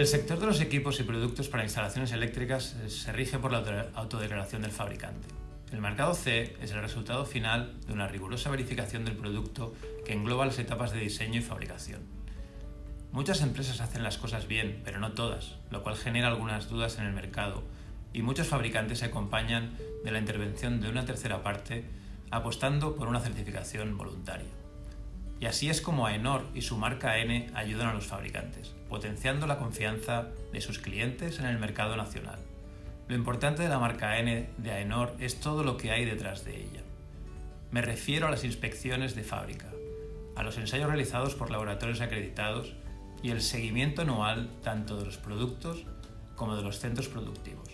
El sector de los equipos y productos para instalaciones eléctricas se rige por la autodeclaración del fabricante. El marcado C es el resultado final de una rigurosa verificación del producto que engloba las etapas de diseño y fabricación. Muchas empresas hacen las cosas bien, pero no todas, lo cual genera algunas dudas en el mercado y muchos fabricantes se acompañan de la intervención de una tercera parte apostando por una certificación voluntaria. Y así es como AENOR y su marca N ayudan a los fabricantes, potenciando la confianza de sus clientes en el mercado nacional. Lo importante de la marca N de AENOR es todo lo que hay detrás de ella. Me refiero a las inspecciones de fábrica, a los ensayos realizados por laboratorios acreditados y el seguimiento anual tanto de los productos como de los centros productivos.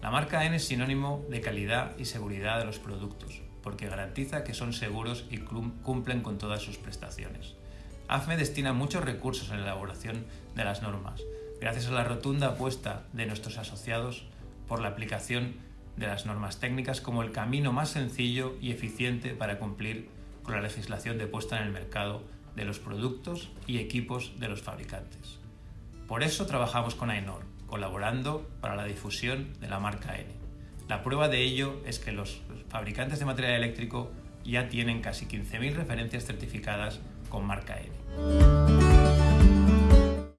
La marca N es sinónimo de calidad y seguridad de los productos, porque garantiza que son seguros y cumplen con todas sus prestaciones. AFME destina muchos recursos en la elaboración de las normas, gracias a la rotunda apuesta de nuestros asociados por la aplicación de las normas técnicas como el camino más sencillo y eficiente para cumplir con la legislación de puesta en el mercado de los productos y equipos de los fabricantes. Por eso trabajamos con AENOR, colaborando para la difusión de la marca N. La prueba de ello es que los fabricantes de material eléctrico ya tienen casi 15.000 referencias certificadas con marca N.